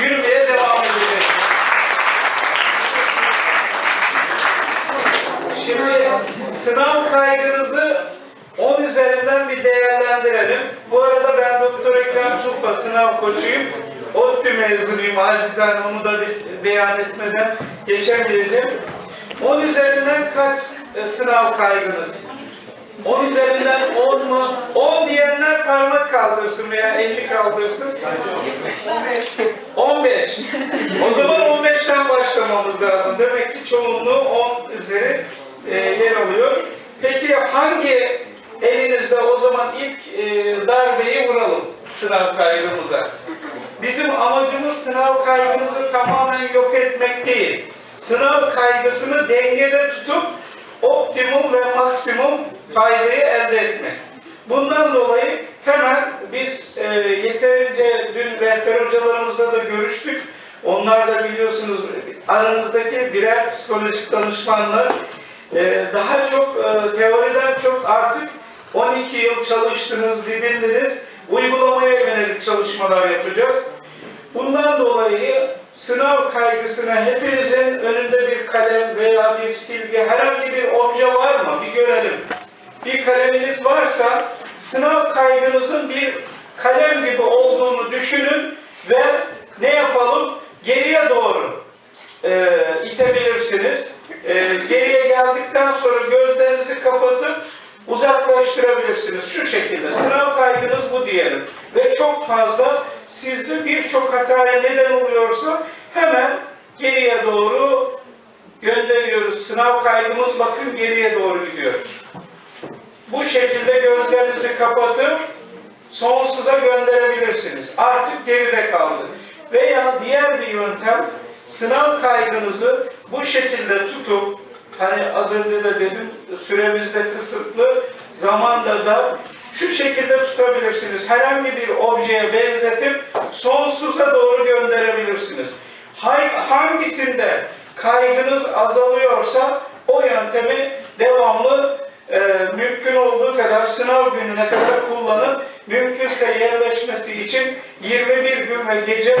yürümeye devam edecek. Şimdi sınav kaygınızı 10 üzerinden bir değerlendirelim. Bu arada ben Doktor Ekrem Sulpa sınav koçuyum. ODTÜ mezunuyum. Acizane onu da bir beyan etmeden geçemeyeceğim. 10 üzerinden kaç e, sınav kaygınız? 10 üzerinden 10 mu? 10 diyenler parmak kaldırsın veya eli kaldırsın. 15. O zaman 15'ten başlamamız lazım. Demek ki çoğunluğu 10 üzeri e, yer alıyor. Peki hangi elinizde o zaman ilk e, darbeyi vuralım sınav kaygımıza? Bizim amacımız sınav kaygımızı tamamen yok etmek değil. Sınav kaygısını dengede tutup optimum ve maksimum faydayı elde etmek. Bundan dolayı Onlar da biliyorsunuz aranızdaki birer psikolojik danışmanlar e, daha çok e, teoriden çok artık 12 yıl çalıştınız, didindiniz, uygulamaya yönelik çalışmalar yapacağız. Bundan dolayı sınav kaygısına hepinizin önünde bir kalem veya bir silgi, herhangi bir obje var mı? Bir görelim. Bir kaleminiz varsa sınav kaygınızın bir kalem gibi olduğunu düşünün ve ne yapalım? Geriye doğru e, itebilirsiniz. E, geriye geldikten sonra gözlerinizi kapatıp uzaklaştırabilirsiniz. Şu şekilde. Sınav kaygınız bu diyelim. Ve çok fazla sizde birçok hataya neden oluyorsa hemen geriye doğru gönderiyoruz. Sınav kaygımız bakın geriye doğru gidiyor. Bu şekilde gözlerinizi kapatıp sonsuza gönderebilirsiniz. Artık geride kaldı. Veya diğer bir yöntem sınav kaygınızı bu şekilde tutup hani az önce de dedim süremiz de kısıtlı zamanda da şu şekilde tutabilirsiniz. Herhangi bir objeye benzetip sonsuza doğru gönderebilirsiniz. Hangisinde kaygınız azalıyorsa o yöntemi devamlı e, mümkün olduğu kadar sınav gününe kadar kullanın. Mümkünse yerleşmesi için 21 gün ve gece